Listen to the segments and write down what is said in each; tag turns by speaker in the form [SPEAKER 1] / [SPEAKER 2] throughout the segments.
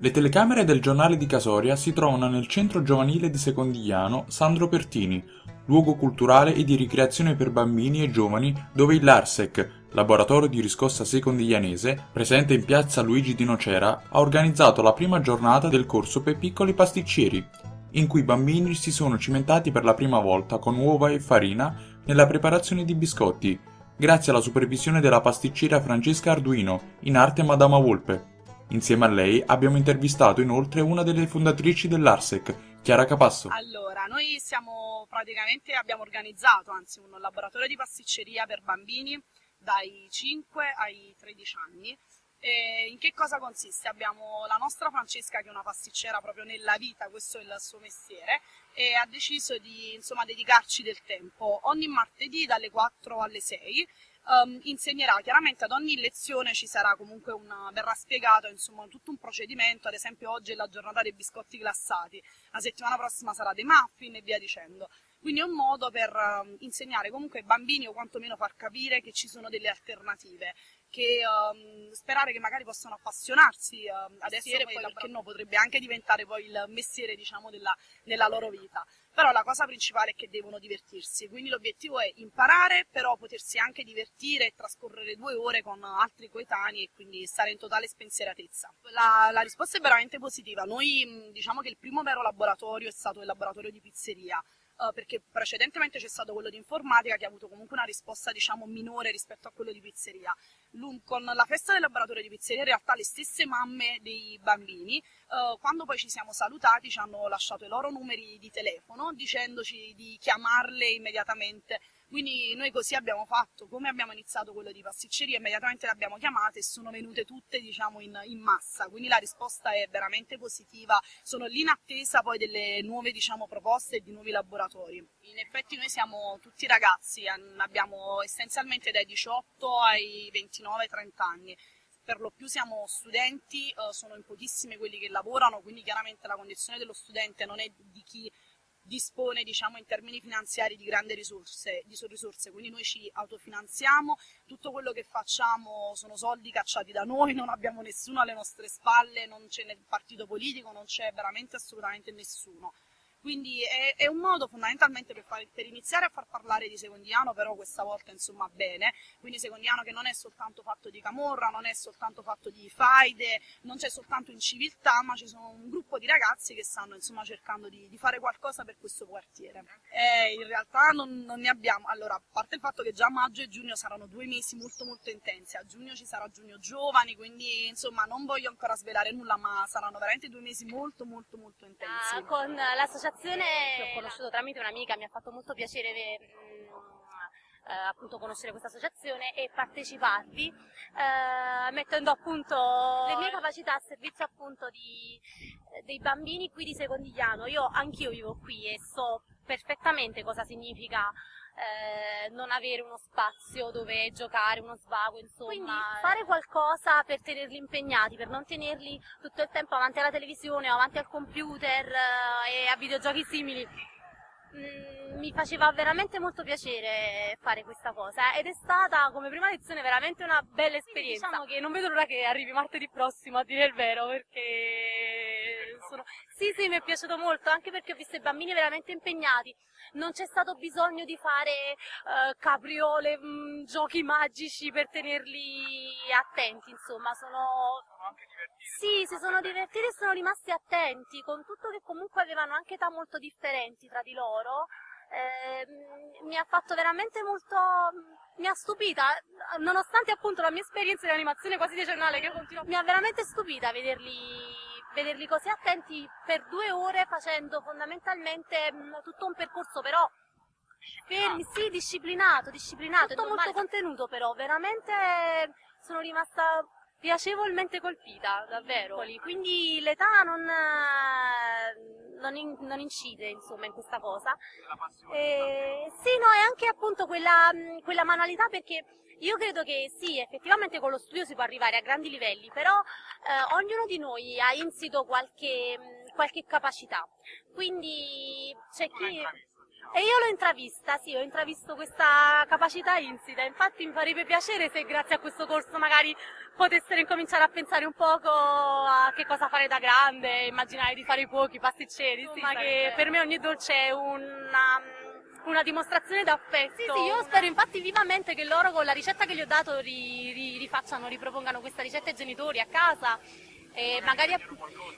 [SPEAKER 1] Le telecamere del giornale di Casoria si trovano nel centro giovanile di Secondigliano Sandro Pertini, luogo culturale e di ricreazione per bambini e giovani dove il LARSEC, laboratorio di riscossa secondiglianese, presente in piazza Luigi di Nocera, ha organizzato la prima giornata del corso per piccoli pasticceri, in cui i bambini si sono cimentati per la prima volta con uova e farina nella preparazione di biscotti, grazie alla supervisione della pasticcera Francesca Arduino, in arte Madama Volpe. Insieme a lei abbiamo intervistato inoltre una delle fondatrici dell'Arsec, Chiara Capasso.
[SPEAKER 2] Allora, noi siamo praticamente, abbiamo organizzato anzi un laboratorio di pasticceria per bambini dai 5 ai 13 anni. E in che cosa consiste? Abbiamo la nostra Francesca che è una pasticcera proprio nella vita, questo è il suo mestiere, e ha deciso di insomma, dedicarci del tempo ogni martedì dalle 4 alle 6 um, insegnerà chiaramente ad ogni lezione ci sarà comunque una, verrà spiegato insomma tutto un procedimento, ad esempio oggi è la giornata dei biscotti glassati, la settimana prossima sarà dei muffin e via dicendo. Quindi è un modo per um, insegnare comunque ai bambini o quantomeno far capire che ci sono delle alternative, che um, sperare che magari possano appassionarsi uh, adesso e poi perché no potrebbe anche diventare poi il mestiere diciamo della, della loro vita. Però la cosa principale è che devono divertirsi, quindi l'obiettivo è imparare, però potersi anche divertire e trascorrere due ore con altri coetanei e quindi stare in totale spensieratezza. La, la risposta è veramente positiva, noi diciamo che il primo vero laboratorio è stato il laboratorio di pizzeria, Uh, perché precedentemente c'è stato quello di informatica che ha avuto comunque una risposta diciamo minore rispetto a quello di pizzeria. Con la festa del laboratorio di pizzeria in realtà le stesse mamme dei bambini eh, quando poi ci siamo salutati ci hanno lasciato i loro numeri di telefono dicendoci di chiamarle immediatamente quindi noi così abbiamo fatto, come abbiamo iniziato quello di pasticceria, immediatamente le abbiamo chiamate e sono venute tutte diciamo, in, in, massa, quindi la risposta è veramente positiva, sono lì in attesa poi delle nuove diciamo, proposte e di nuovi laboratori. In effetti noi siamo tutti ragazzi, abbiamo essenzialmente dai 18 ai 29-30 anni. Per lo più siamo studenti, eh, sono in pochissimi quelli che lavorano, quindi chiaramente la condizione dello studente non è di chi dispone diciamo, in termini finanziari di grandi risorse, di risorse, quindi noi ci autofinanziamo, tutto quello che facciamo sono soldi cacciati da noi, non abbiamo nessuno alle nostre spalle, non c'è nel partito politico, non c'è veramente assolutamente nessuno. Quindi è, è, un modo fondamentalmente per, far, per, iniziare a far parlare di Secondiano, però questa volta insomma bene, quindi Secondiano che non è soltanto fatto di camorra, non è soltanto fatto di faide, non c'è soltanto inciviltà, ma ci sono un gruppo di ragazzi che stanno insomma cercando di, di fare qualcosa per questo quartiere. E in realtà non, non, ne abbiamo, allora a parte il fatto che già maggio e giugno saranno due mesi molto molto intensi, a giugno ci sarà giugno giovani, quindi insomma non voglio ancora svelare nulla, ma saranno veramente due mesi molto molto molto intensi.
[SPEAKER 3] Ah, con l'associazione l'associazione che ho conosciuto tramite un'amica, mi ha fatto molto piacere mh, eh, appunto conoscere questa associazione e parteciparvi eh, mettendo appunto le mie capacità a servizio appunto di, dei bambini qui di Secondigliano. Io anch'io vivo qui e so perfettamente cosa significa eh, non avere uno spazio dove giocare, uno svago, insomma. Quindi fare qualcosa per tenerli impegnati, per non tenerli tutto il tempo avanti alla televisione o avanti al computer eh, e a videogiochi simili. Mm, mi faceva veramente molto piacere fare questa cosa ed è stata come prima lezione veramente una bella esperienza. Sì, diciamo che non vedo l'ora che arrivi martedì prossimo a dire il vero perché sono... Sì, sì, mi è piaciuto molto anche perché ho visto i bambini veramente impegnati non c'è stato bisogno di fare uh, capriole, mh, mm, giochi magici per tenerli attenti, insomma, sono... Sì, si sono divertiti e sono rimasti attenti, con tutto che comunque avevano anche età molto differenti tra di loro. Eh, mi ha fatto veramente molto mi ha stupita nonostante appunto la mia esperienza di animazione quasi decennale che continuo mi ha veramente stupita vederli vederli così attenti per due ore facendo fondamentalmente mh, mm, tutto un percorso però fermi, sì, disciplinato, disciplinato, tutto molto contenuto però, veramente sono rimasta piacevolmente colpita, davvero. Quindi l'età non, non, in, non, incide insomma in questa cosa. Eh, sì, no, è anche appunto quella, quella manualità perché io credo che sì, effettivamente con lo studio si può arrivare a grandi livelli, però eh, ognuno di noi ha insito qualche, qualche capacità. Quindi c'è chi... E io l'ho intravista, sì, ho intravisto questa capacità insita, infatti mi farebbe piacere se grazie a questo corso magari potessero incominciare a pensare un poco a che cosa fare da grande, immaginare di fare i cuochi, pasticceri, insomma sì, che per me ogni dolce è una, una dimostrazione d'affetto. Sì, sì, io spero infatti vivamente che loro con la ricetta che gli ho dato ri, ri, rifacciano, ripropongano questa ricetta ai genitori a casa e magari,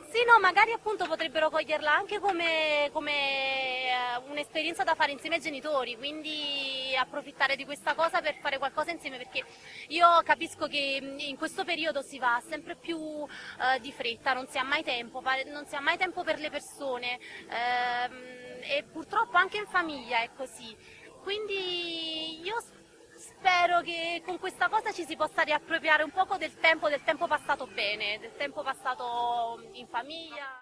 [SPEAKER 3] sì, no, magari appunto potrebbero coglierla anche come, come eh, un'esperienza da fare insieme ai genitori, quindi approfittare di questa cosa per fare qualcosa insieme perché io capisco che in questo periodo si va sempre più eh, di fretta, non si ha mai tempo, non si ha mai tempo per le persone ehm, e purtroppo anche in famiglia è così. Quindi io spero che con questa cosa ci si possa riappropriare un poco del tempo, del tempo passato bene, del tempo passato in famiglia.